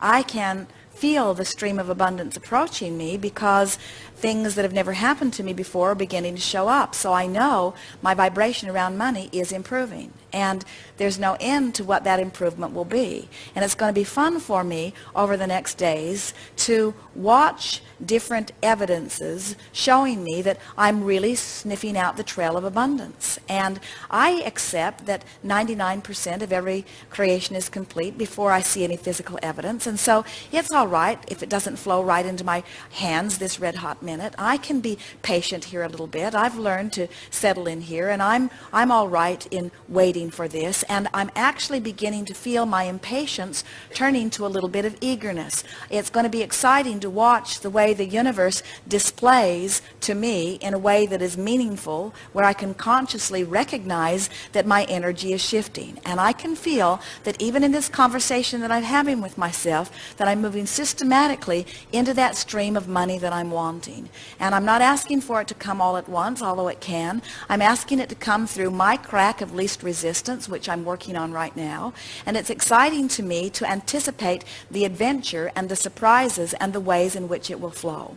I can feel the stream of abundance approaching me because things that have never happened to me before are beginning to show up. So I know my vibration around money is improving. And there's no end to what that improvement will be. And it's going to be fun for me over the next days to watch different evidences showing me that I'm really sniffing out the trail of abundance. And I accept that 99% of every creation is complete before I see any physical evidence. And so it's all right if it doesn't flow right into my hands this red hot minute. I can be patient here a little bit. I've learned to settle in here and I'm, I'm all right in waiting for this. And I'm actually beginning to feel my impatience turning to a little bit of eagerness. It's going to be exciting to watch the way the universe displays to me in a way that is meaningful, where I can consciously recognize that my energy is shifting. And I can feel that even in this conversation that I'm having with myself, that I'm moving systematically into that stream of money that I'm wanting. And I'm not asking for it to come all at once, although it can. I'm asking it to come through my crack of least resistance, which I'm working on right now. And it's exciting to me to anticipate the adventure and the surprises and the ways in which it will flow.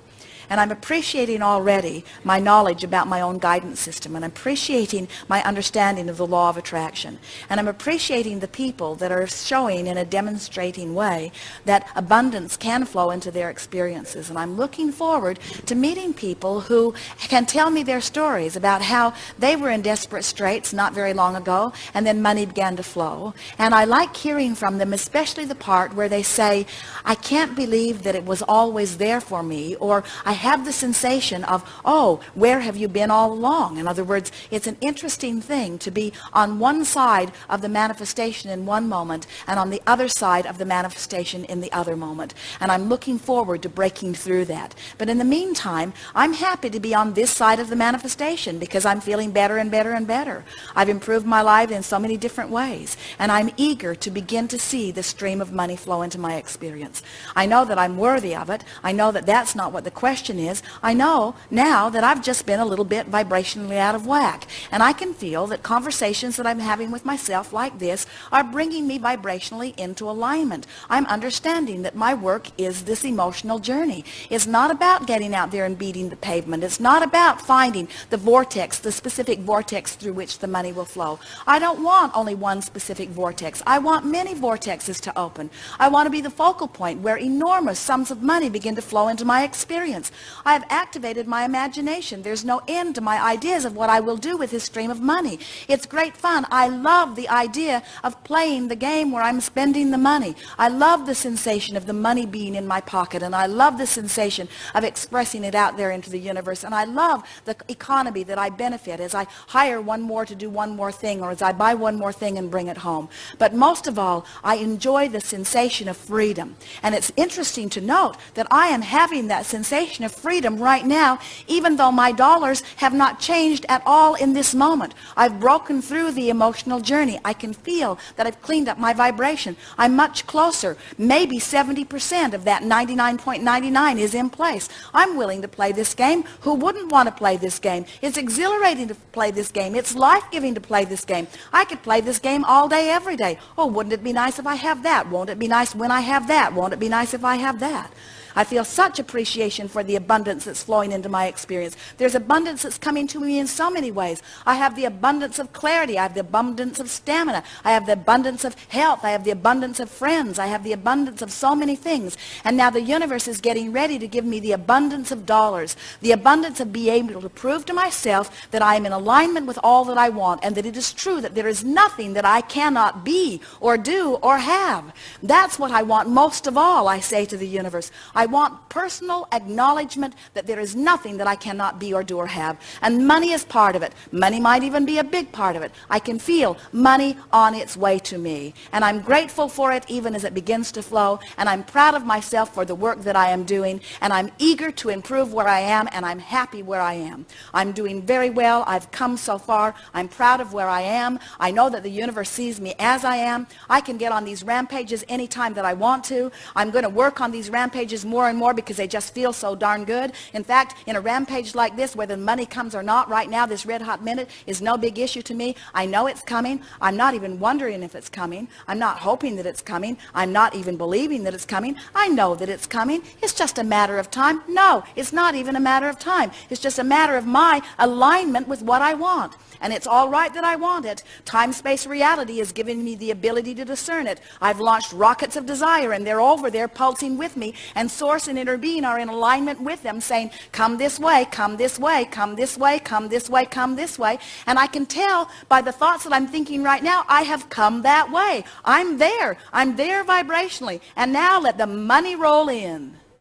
And I'm appreciating already my knowledge about my own guidance system. And I'm appreciating my understanding of the law of attraction. And I'm appreciating the people that are showing in a demonstrating way that abundance can flow into their experiences. And I'm looking forward to meeting people who can tell me their stories about how they were in desperate straits not very long ago and then money began to flow. And I like hearing from them, especially the part where they say, I can't believe that it was always there for me or I have the sensation of, oh, where have you been all along? In other words, it's an interesting thing to be on one side of the manifestation in one moment and on the other side of the manifestation in the other moment. And I'm looking forward to breaking through that. But in the meantime, I'm happy to be on this side of the manifestation because I'm feeling better and better and better. I've improved my life in so many different ways. And I'm eager to begin to see the stream of money flow into my experience. I know that I'm worthy of it. I know that that's not what the question question is, I know now that I've just been a little bit vibrationally out of whack. And I can feel that conversations that I'm having with myself like this are bringing me vibrationally into alignment. I'm understanding that my work is this emotional journey. It's not about getting out there and beating the pavement. It's not about finding the vortex, the specific vortex through which the money will flow. I don't want only one specific vortex. I want many vortexes to open. I want to be the focal point where enormous sums of money begin to flow into my experience. I have activated my imagination. There's no end to my ideas of what I will do with this stream of money. It's great fun. I love the idea of playing the game where I'm spending the money. I love the sensation of the money being in my pocket, and I love the sensation of expressing it out there into the universe. And I love the economy that I benefit as I hire one more to do one more thing, or as I buy one more thing and bring it home. But most of all, I enjoy the sensation of freedom. And it's interesting to note that I am having that sensation of freedom right now, even though my dollars have not changed at all in this moment. I've broken through the emotional journey. I can feel that I've cleaned up my vibration. I'm much closer. Maybe 70% of that 99.99 is in place. I'm willing to play this game. Who wouldn't want to play this game? It's exhilarating to play this game. It's life-giving to play this game. I could play this game all day, every day. Oh, wouldn't it be nice if I have that? Won't it be nice when I have that? Won't it be nice if I have that? I feel such appreciation for the abundance that's flowing into my experience. There's abundance that's coming to me in so many ways. I have the abundance of clarity. I have the abundance of stamina. I have the abundance of health. I have the abundance of friends. I have the abundance of so many things. And now the universe is getting ready to give me the abundance of dollars, the abundance of being able to prove to myself that I am in alignment with all that I want and that it is true that there is nothing that I cannot be or do or have. That's what I want most of all, I say to the universe. Want personal acknowledgement that there is nothing that I cannot be or do or have. And money is part of it. Money might even be a big part of it. I can feel money on its way to me. And I'm grateful for it even as it begins to flow. And I'm proud of myself for the work that I am doing. And I'm eager to improve where I am. And I'm happy where I am. I'm doing very well. I've come so far. I'm proud of where I am. I know that the universe sees me as I am. I can get on these rampages anytime that I want to. I'm going to work on these rampages more and more because they just feel so darn good. In fact, in a rampage like this, whether the money comes or not right now, this red hot minute is no big issue to me. I know it's coming. I'm not even wondering if it's coming. I'm not hoping that it's coming. I'm not even believing that it's coming. I know that it's coming. It's just a matter of time. No, it's not even a matter of time. It's just a matter of my alignment with what I want. And it's all right that I want it. Time-space reality is giving me the ability to discern it. I've launched rockets of desire and they're over there pulsing with me and source and inner being are in alignment with them saying, come this way, come this way, come this way, come this way, come this way. And I can tell by the thoughts that I'm thinking right now, I have come that way. I'm there. I'm there vibrationally. And now let the money roll in.